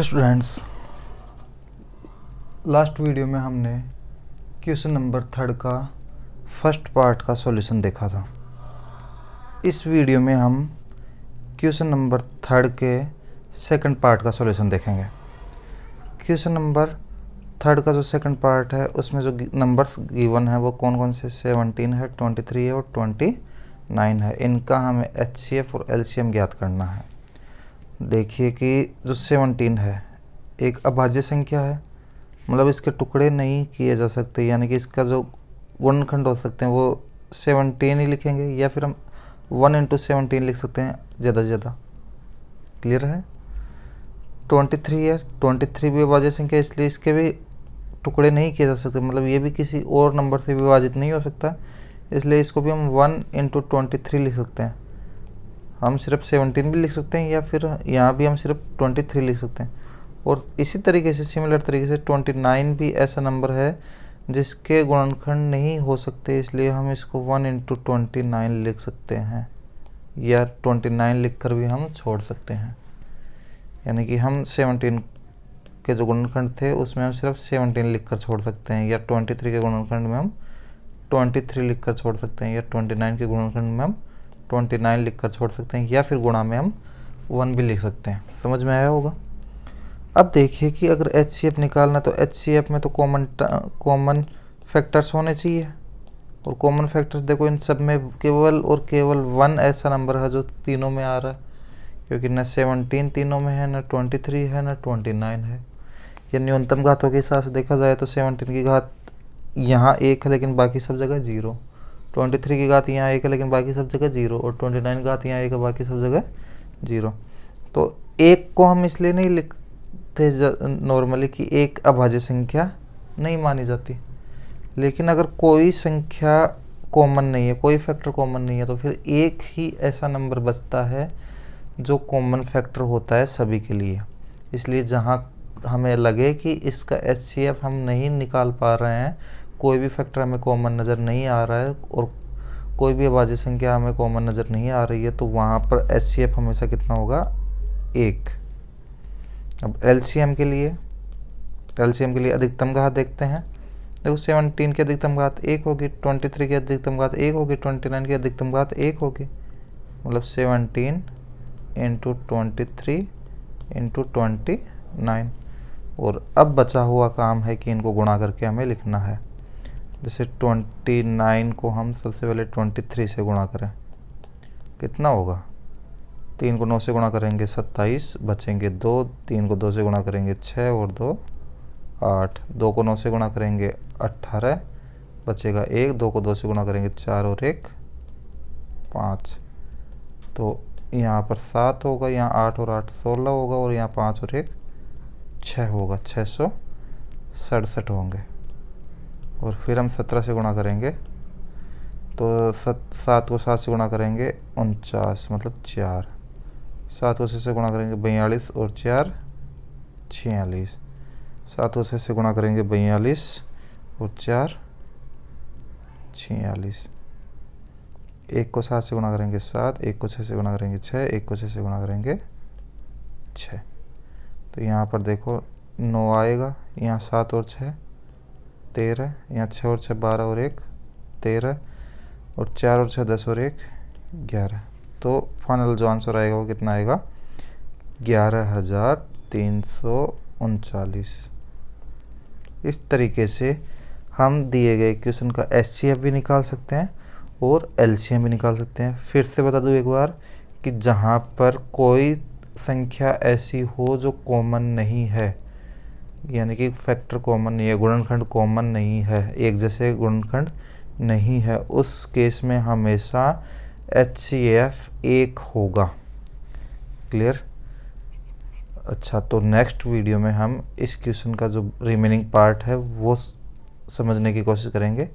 Hello students last video में हमने question number third का फ़र्स्ट पार्ट का सॉल्यूशन देखा था। इस वीडियो में हम क्वेश्चन नंबर थर्ड के सेकंड पार्ट का सॉल्यूशन देखेंगे। क्वेश्चन नंबर थर्ड का जो सेकंड पार्ट है, उसमें जो नंबर्स गिवन है, वो कौन कौन से? सेवनटीन है ट्वेंटी थ्री है और ट्वेंटी नाइन है। इनका हमें एच सी एफ़ और एल सी एम ज्ञात करना है। देखिए कि जो सेवनटीन है, एक अभाज्य संख्या है। मतलब इसके टुकड़े नहीं किए जा सकते, यानी कि इसका जो गुणनखंड हो सकते हैं वो सेवनटीन ही लिखेंगे, या फिर हम वन इंटू सेवनटीन लिख सकते हैं ज़्यादा से ज़्यादा। क्लियर है? ट्वेंटी थ्री है ट्वेंटी थ्री भी अभाज्य संख्या इसलिए इसके भी टुकड़े नहीं किए जा सकते। मतलब ये भी किसी और नंबर से विभाजित नहीं हो सकता, इसलिए इसको भी हम वन इंटू ट्वेंटी थ्री लिख सकते हैं। हम सिर्फ़ सेवनटीन भी लिख सकते हैं या फिर यहाँ भी हम सिर्फ़ ट्वेंटी थ्री लिख सकते हैं। और इसी तरीके से सिमिलर तरीके से ट्वेंटी नाइन भी ऐसा नंबर है जिसके गुणनखंड नहीं हो सकते, इसलिए हम इसको वन इंटू ट्वेंटी नाइन लिख सकते हैं। या ट्वेंटी नाइन लिख कर भी हम छोड़ सकते हैं। यानी कि हम सेवनटीन के जो गुणनखंड थे, उसमें हम सिर्फ़ सेवनटीन लिख कर छोड़ सकते हैं। या ट्वेंटी थ्री के गुणनखंड में हम ट्वेंटी थ्री लिख कर छोड़ सकते हैं। या ट्वेंटी नाइन के गुणनखंड में हम ट्वेंटी नाइन लिख कर छोड़ सकते हैं, या फिर गुणा में हम वन भी लिख सकते हैं। समझ में आया होगा? अब देखिए कि अगर एच सी एफ़ निकालना तो एच सी एफ़ में तो कॉमन कॉमन फैक्टर्स होने चाहिए। और कॉमन फैक्टर्स देखो इन सब में केवल और केवल वन ऐसा नंबर है जो तीनों में आ रहा है, क्योंकि न सेवनटीन तीनों में है, न ट्वेंटी थ्री है, न ट्वेंटी नाइन है। या न्यूनतम घातों के हिसाब से देखा जाए तो सेवनटीन की घात यहाँ एक है, लेकिन बाकी सब जगह ज़ीरो ट्वेंटी थ्री की घात यहाँ एक है, लेकिन बाकी सब जगह ज़ीरो, और ट्वेंटी नाइन घात यहाँ एक है, बाकी सब जगह ज़ीरो। तो एक को हम इसलिए नहीं लिखते नॉर्मली कि एक अभाज्य संख्या नहीं मानी जाती। लेकिन अगर कोई संख्या कॉमन नहीं है, कोई फैक्टर कॉमन नहीं है तो फिर एक ही ऐसा नंबर बचता है जो कॉमन फैक्टर होता है सभी के लिए। इसलिए जहाँ हमें लगे कि इसका एच हम नहीं निकाल पा रहे हैं कोई भी फैक्टर हमें कॉमन नज़र नहीं आ रहा है और कोई भी अभाज्य संख्या हमें कॉमन नज़र नहीं आ रही है तो वहाँ पर एच हमेशा कितना होगा? एक। अब एलसीएम के लिए एलसीएम के लिए अधिकतम घात देखते हैं। देखो सेवनटीन की अधिकतम घात एक होगी ट्वेंटी थ्री की अधिकतम घात एक होगी ट्वेंटी नाइन की अधिकतम घात एक होगी। मतलब seventeen into twenty three into twenty nine और अब बचा हुआ काम है कि इनको गुणा करके हमें लिखना है। जैसे ट्वेंटी नाइन को हम सबसे पहले ट्वेंटी थ्री से गुणा करें। कितना होगा? तीन को नौ से गुणा करेंगे सत्ताईस, बचेंगे दो, तीन को दो से गुणा करेंगे छः और दो, आठ। दो को नौ से गुणा करेंगे अट्ठारह बचेगा एक। दो को दो से गुणा करेंगे चार और एक, पाँच। तो यहाँ पर सात होगा, यहाँ आठ और आठ सोलह होगा और यहाँ पाँच और एक छः होगा छः सौ सड़सठ होंगे। और फिर हम सत्रह से गुणा करेंगे। तो सत, सात को सात से गुणा करेंगे उनचास मतलब चार। सात को छः से गुणा करेंगे बयालीस और चार, छियालीस। सात को छः से गुणा करेंगे बयालीस और चार, छियालीस। एक को सात से गुणा करेंगे सात, एक को छः से गुणा करेंगे छः एक को छः से गुणा करेंगे छः तो यहाँ पर देखो नौ आएगा, यहाँ सात और छः तेरह, यहाँ छः और छः बारह और एक, तेरह, और चार और छः दस और एक, ग्यारह। तो फाइनल जो आंसर आएगा वो कितना आएगा? ग्यारह हज़ार तीन सौ उनचालीस। इस तरीके से हम दिए गए क्वेश्चन का एस भी निकाल सकते हैं और एल भी निकाल सकते हैं। फिर से बता दूँ एक बार कि जहाँ पर कोई संख्या ऐसी हो जो कॉमन नहीं है यानी कि फैक्टर कॉमन नहीं है गुणनखंड कॉमन नहीं है, एक जैसे गुणनखंड नहीं है। उस केस में हमेशा एच सी एफ़ एक होगा। क्लियर अच्छा तो नेक्स्ट वीडियो में हम इस क्वेश्चन का जो रिमेनिंग पार्ट है, वो समझने की कोशिश करेंगे।